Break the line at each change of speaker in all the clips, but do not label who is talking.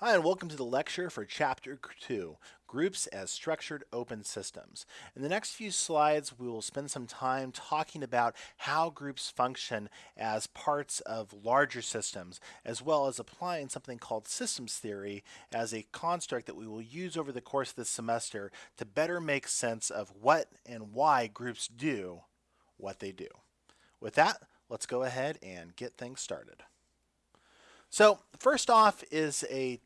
Hi, and welcome to the lecture for Chapter 2, Groups as Structured Open Systems. In the next few slides, we will spend some time talking about how groups function as parts of larger systems, as well as applying something called systems theory as a construct that we will use over the course of this semester to better make sense of what and why groups do what they do. With that, let's go ahead and get things started. So first off is a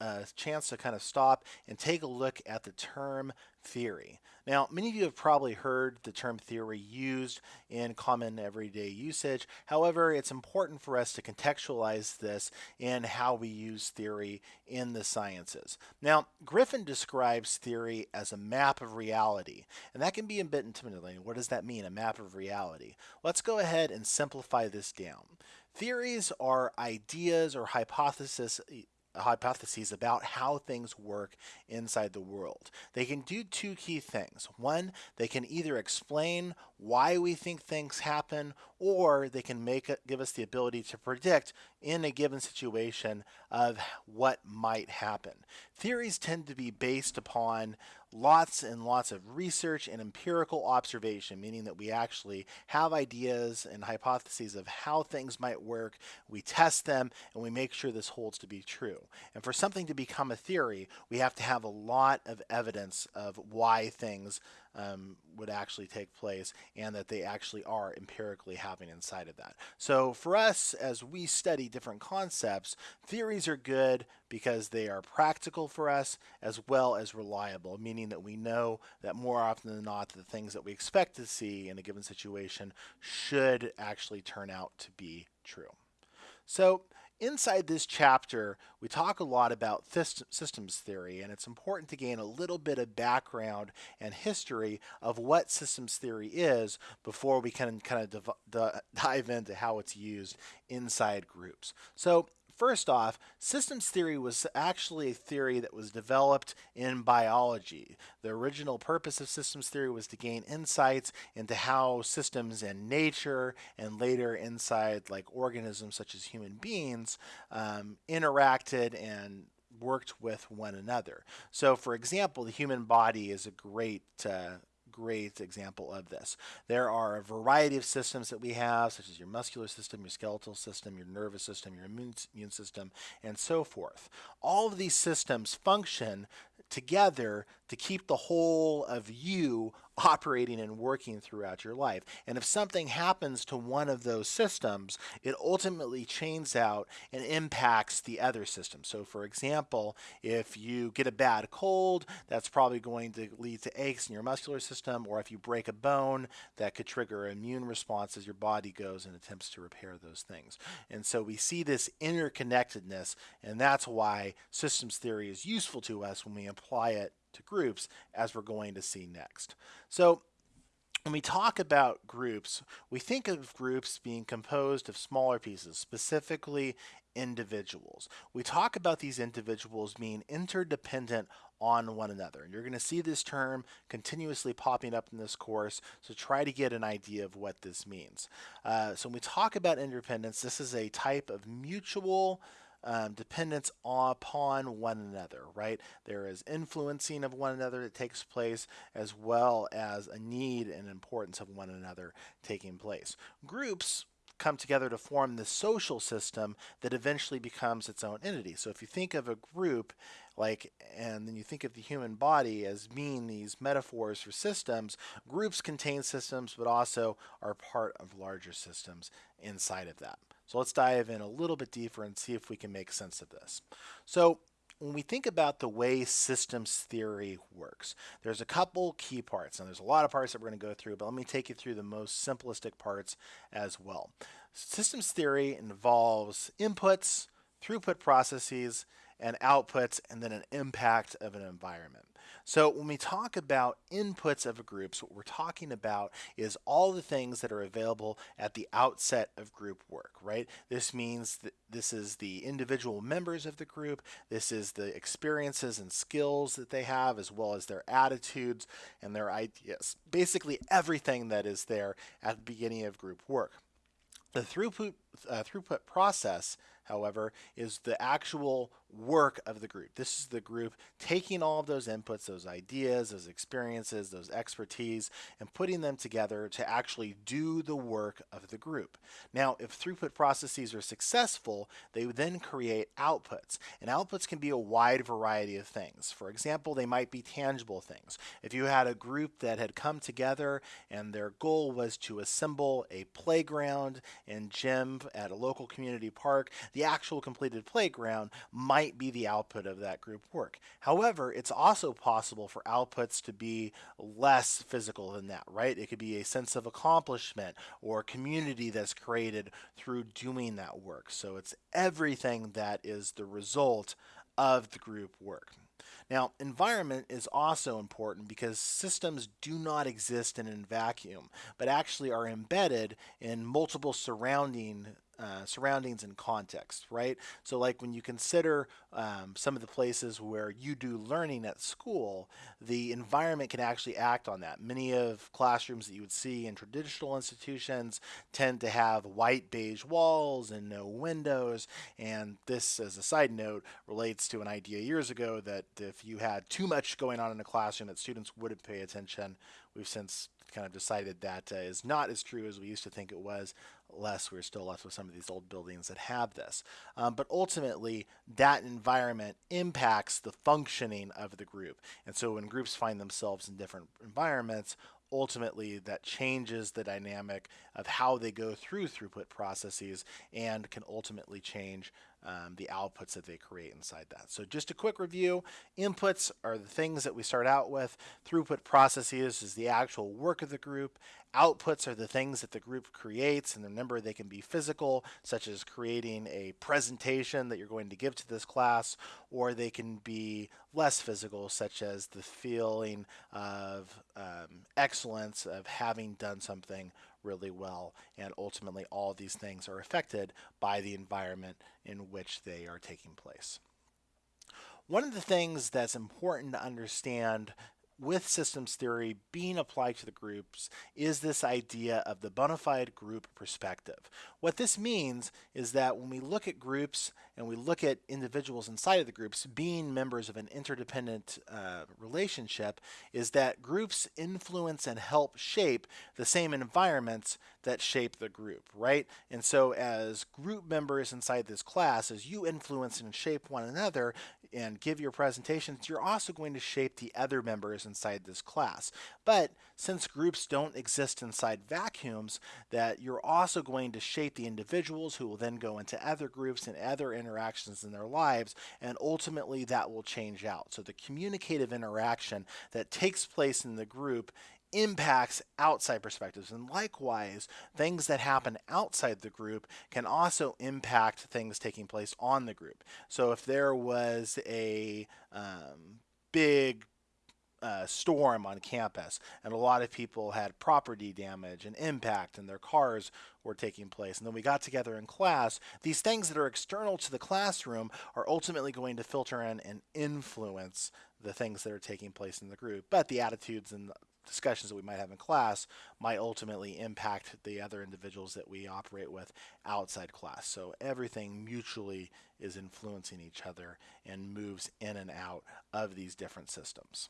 a chance to kind of stop and take a look at the term theory. Now, many of you have probably heard the term theory used in common everyday usage. However, it's important for us to contextualize this in how we use theory in the sciences. Now, Griffin describes theory as a map of reality, and that can be a bit intimidating. What does that mean, a map of reality? Let's go ahead and simplify this down. Theories are ideas or hypotheses hypotheses about how things work inside the world. They can do two key things. One, they can either explain why we think things happen, or they can make give us the ability to predict in a given situation of what might happen. Theories tend to be based upon lots and lots of research and empirical observation, meaning that we actually have ideas and hypotheses of how things might work, we test them, and we make sure this holds to be true. And for something to become a theory, we have to have a lot of evidence of why things um, would actually take place and that they actually are empirically having inside of that. So for us, as we study different concepts, theories are good because they are practical for us as well as reliable, meaning that we know that more often than not, the things that we expect to see in a given situation should actually turn out to be true. So inside this chapter, we talk a lot about systems theory, and it's important to gain a little bit of background and history of what systems theory is before we can kind of dive into how it's used inside groups. So First off, systems theory was actually a theory that was developed in biology. The original purpose of systems theory was to gain insights into how systems in nature and later inside like organisms such as human beings um, interacted and worked with one another. So for example, the human body is a great uh, great example of this. There are a variety of systems that we have, such as your muscular system, your skeletal system, your nervous system, your immune, system, and so forth. All of these systems function together to keep the whole of you operating and working throughout your life. And if something happens to one of those systems, it ultimately chains out and impacts the other system. So for example, if you get a bad cold, that's probably going to lead to aches in your muscular system, or if you break a bone, that could trigger immune response as your body goes and attempts to repair those things. And so we see this interconnectedness, and that's why systems theory is useful to us when we apply it to groups as we're going to see next. So when we talk about groups, we think of groups being composed of smaller pieces, specifically individuals. We talk about these individuals being interdependent on one another. You're going to see this term continuously popping up in this course, so try to get an idea of what this means. Uh, so when we talk about interdependence, this is a type of mutual um, dependence upon one another, right? There is influencing of one another that takes place as well as a need and importance of one another taking place. Groups come together to form the social system that eventually becomes its own entity. So if you think of a group like and then you think of the human body as being these metaphors for systems, groups contain systems but also are part of larger systems inside of that. So let's dive in a little bit deeper and see if we can make sense of this. So when we think about the way systems theory works, there's a couple key parts. and there's a lot of parts that we're going to go through, but let me take you through the most simplistic parts as well. Systems theory involves inputs, throughput processes, and outputs, and then an impact of an environment. So when we talk about inputs of groups, what we're talking about is all the things that are available at the outset of group work, right? This means that this is the individual members of the group, this is the experiences and skills that they have, as well as their attitudes and their ideas. Basically everything that is there at the beginning of group work. The throughput uh, throughput process however, is the actual work of the group. This is the group taking all of those inputs, those ideas, those experiences, those expertise, and putting them together to actually do the work of the group. Now, if throughput processes are successful, they then create outputs. And outputs can be a wide variety of things. For example, they might be tangible things. If you had a group that had come together and their goal was to assemble a playground and gym at a local community park, the actual completed playground might be the output of that group work. However, it's also possible for outputs to be less physical than that, right? It could be a sense of accomplishment or community that's created through doing that work. So it's everything that is the result of the group work. Now, environment is also important because systems do not exist in a vacuum, but actually are embedded in multiple surrounding uh, surroundings and context, right? So like when you consider um, some of the places where you do learning at school, the environment can actually act on that. Many of classrooms that you would see in traditional institutions tend to have white beige walls and no windows. And this, as a side note, relates to an idea years ago that if you had too much going on in a classroom that students wouldn't pay attention. We've since kind of decided that uh, is not as true as we used to think it was less we're still left with some of these old buildings that have this. Um, but ultimately that environment impacts the functioning of the group. And so when groups find themselves in different environments ultimately that changes the dynamic of how they go through throughput processes and can ultimately change um, the outputs that they create inside that. So just a quick review, inputs are the things that we start out with. Throughput processes is the actual work of the group. Outputs are the things that the group creates, and remember they can be physical, such as creating a presentation that you're going to give to this class, or they can be less physical, such as the feeling of um, excellence of having done something really well. And ultimately, all these things are affected by the environment in which they are taking place. One of the things that's important to understand with systems theory being applied to the groups is this idea of the bona fide group perspective. What this means is that when we look at groups and we look at individuals inside of the groups being members of an interdependent uh, relationship is that groups influence and help shape the same environments that shape the group, right? And so as group members inside this class, as you influence and shape one another and give your presentations, you're also going to shape the other members inside this class. But since groups don't exist inside vacuums, that you're also going to shape the individuals who will then go into other groups and other interactions in their lives, and ultimately that will change out. So the communicative interaction that takes place in the group impacts outside perspectives. And likewise, things that happen outside the group can also impact things taking place on the group. So if there was a um, big uh, storm on campus, and a lot of people had property damage and impact, and their cars were taking place. And then we got together in class. These things that are external to the classroom are ultimately going to filter in and influence the things that are taking place in the group. But the attitudes and discussions that we might have in class might ultimately impact the other individuals that we operate with outside class. So everything mutually is influencing each other and moves in and out of these different systems.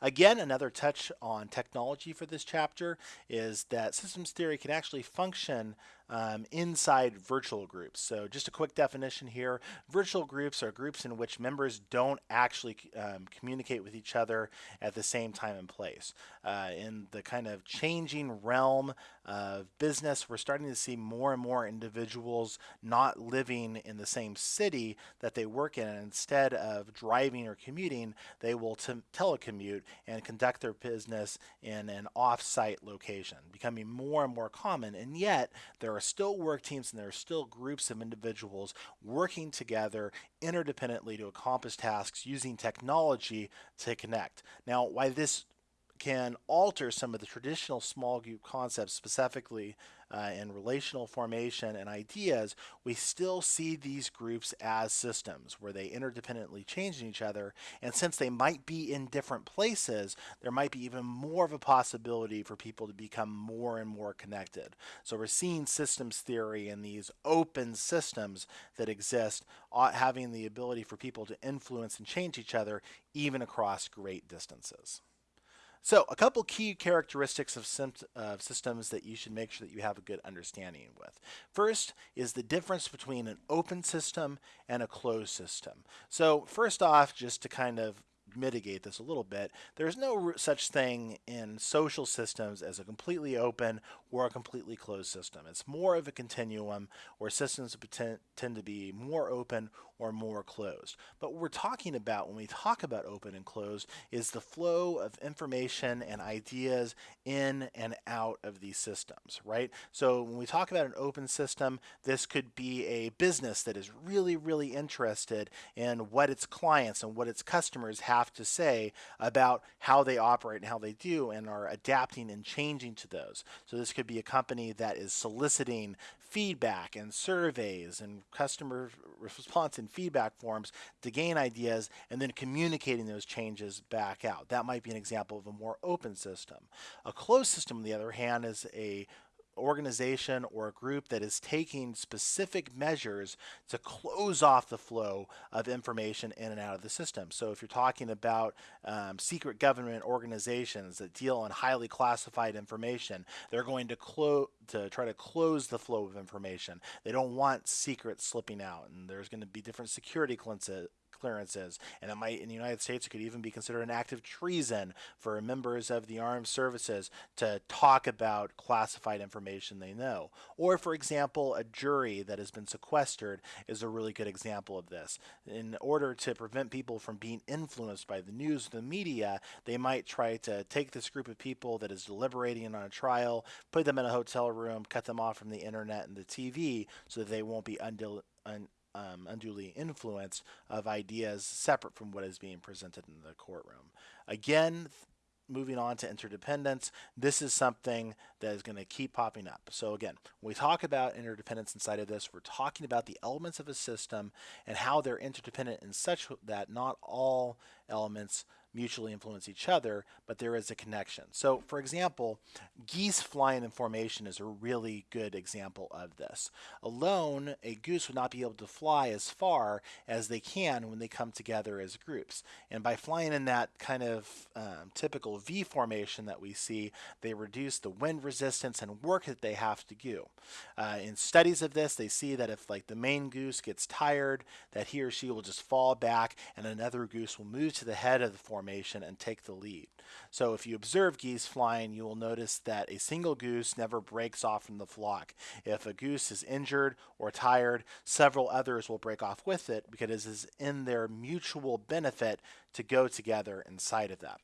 Again, another touch on technology for this chapter is that systems theory can actually function um, inside virtual groups. So just a quick definition here, virtual groups are groups in which members don't actually um, communicate with each other at the same time and place. Uh, in the kind of changing realm of business, we're starting to see more and more individuals not living in the same city that they work in. And instead of driving or commuting, they will telecommute and conduct their business in an off-site location, becoming more and more common. And yet, there are still work teams and there are still groups of individuals working together interdependently to accomplish tasks using technology to connect. Now, why this can alter some of the traditional small group concepts, specifically uh, and relational formation and ideas, we still see these groups as systems where they interdependently change each other. And since they might be in different places, there might be even more of a possibility for people to become more and more connected. So we're seeing systems theory and these open systems that exist uh, having the ability for people to influence and change each other even across great distances. So a couple key characteristics of, uh, systems that you should make sure that you have a good understanding with. First is the difference between an open system and a closed system. So first off, just to kind of mitigate this a little bit, there's no such thing in social systems as a completely open or a completely closed system. It's more of a continuum where systems tend to be more open or more closed. But what we're talking about when we talk about open and closed is the flow of information and ideas in and out of these systems, right? So when we talk about an open system, this could be a business that is really, really interested in what its clients and what its customers have to say about how they operate and how they do and are adapting and changing to those. So this could be a company that is soliciting feedback and surveys and customer response and feedback forms to gain ideas and then communicating those changes back out. That might be an example of a more open system. A closed system, on the other hand, is a organization or a group that is taking specific measures to close off the flow of information in and out of the system. So if you're talking about um, secret government organizations that deal in highly classified information, they're going to close to try to close the flow of information. They don't want secrets slipping out, and there's going to be different security clearances. And it might, in the United States, it could even be considered an act of treason for members of the armed services to talk about classified information they know. Or, for example, a jury that has been sequestered is a really good example of this. In order to prevent people from being influenced by the news, the media, they might try to take this group of people that is deliberating on a trial, put them in a hotel room, cut them off from the internet and the TV so that they won't be undil- un- um, unduly influenced of ideas separate from what is being presented in the courtroom. Again, moving on to interdependence, this is something that is going to keep popping up. So again, when we talk about interdependence inside of this, we're talking about the elements of a system and how they're interdependent in such that not all elements mutually influence each other, but there is a connection. So for example, geese flying in formation is a really good example of this. Alone, a goose would not be able to fly as far as they can when they come together as groups. And by flying in that kind of um, typical V formation that we see, they reduce the wind resistance and work that they have to do. Uh, in studies of this, they see that if like the main goose gets tired, that he or she will just fall back and another goose will move to the head of the formation formation and take the lead. So if you observe geese flying, you will notice that a single goose never breaks off from the flock. If a goose is injured or tired, several others will break off with it because it is in their mutual benefit to go together inside of that.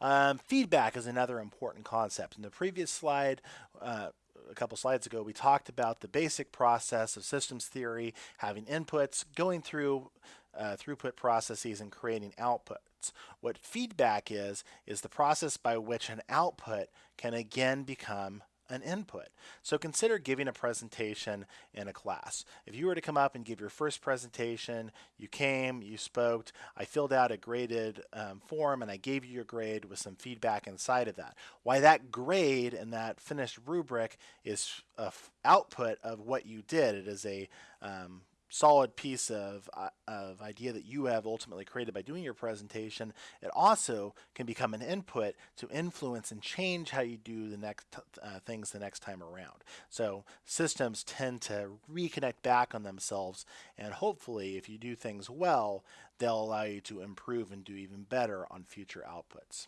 Um, feedback is another important concept. In the previous slide, uh, a couple slides ago, we talked about the basic process of systems theory, having inputs, going through uh, throughput processes, and creating outputs. What feedback is, is the process by which an output can again become an input. So consider giving a presentation in a class. If you were to come up and give your first presentation, you came, you spoke, I filled out a graded um, form and I gave you your grade with some feedback inside of that. Why that grade and that finished rubric is a output of what you did. It is a um, solid piece of, uh, of idea that you have ultimately created by doing your presentation, it also can become an input to influence and change how you do the next uh, things the next time around. So systems tend to reconnect back on themselves and hopefully if you do things well, they'll allow you to improve and do even better on future outputs.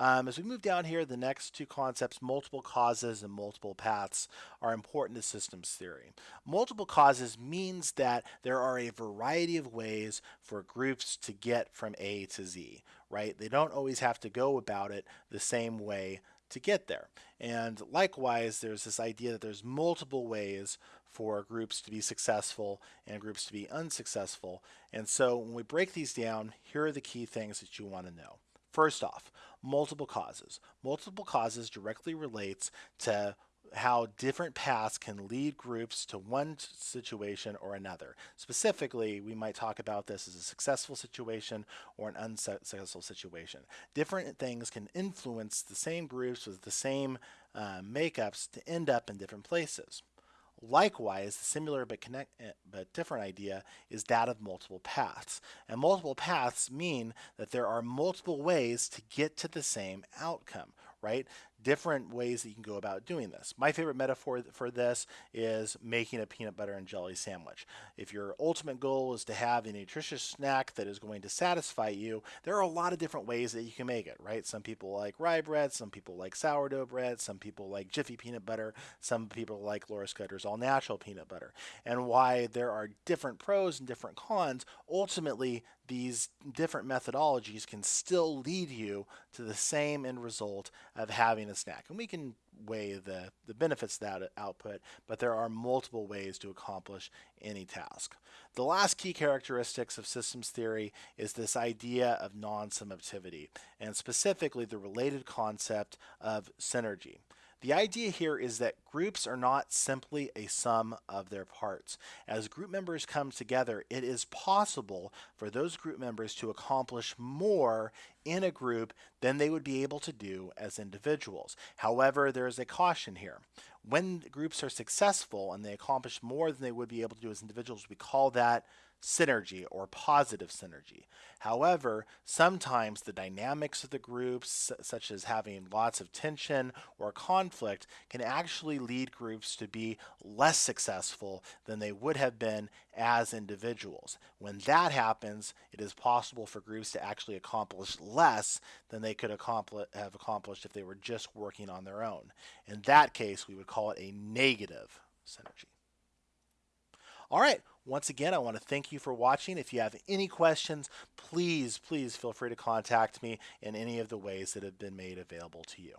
Um, as we move down here, the next two concepts, multiple causes and multiple paths, are important to systems theory. Multiple causes means that there are a variety of ways for groups to get from A to Z, right? They don't always have to go about it the same way to get there. And likewise, there's this idea that there's multiple ways for groups to be successful and groups to be unsuccessful. And so when we break these down, here are the key things that you want to know. First off, multiple causes. Multiple causes directly relates to how different paths can lead groups to one situation or another. Specifically, we might talk about this as a successful situation or an unsuccessful situation. Different things can influence the same groups with the same uh, makeups to end up in different places. Likewise, the similar but, connect, eh, but different idea is that of multiple paths. And multiple paths mean that there are multiple ways to get to the same outcome, right? Different ways that you can go about doing this. My favorite metaphor for this is making a peanut butter and jelly sandwich. If your ultimate goal is to have a nutritious snack that is going to satisfy you, there are a lot of different ways that you can make it, right? Some people like rye bread, some people like sourdough bread, some people like Jiffy peanut butter, some people like Laura Scudder's all natural peanut butter. And why there are different pros and different cons, ultimately these different methodologies can still lead you to the same end result of having a snack. And we can weigh the, the benefits of that output, but there are multiple ways to accomplish any task. The last key characteristics of systems theory is this idea of non-summativity, and specifically the related concept of synergy. The idea here is that groups are not simply a sum of their parts. As group members come together, it is possible for those group members to accomplish more in a group than they would be able to do as individuals. However, there is a caution here. When groups are successful and they accomplish more than they would be able to do as individuals, we call that synergy or positive synergy. However, sometimes the dynamics of the groups, such as having lots of tension or conflict, can actually lead groups to be less successful than they would have been as individuals. When that happens, it is possible for groups to actually accomplish less than they could have accomplished if they were just working on their own. In that case, we would call it a negative synergy. All right, once again, I want to thank you for watching. If you have any questions, please, please feel free to contact me in any of the ways that have been made available to you.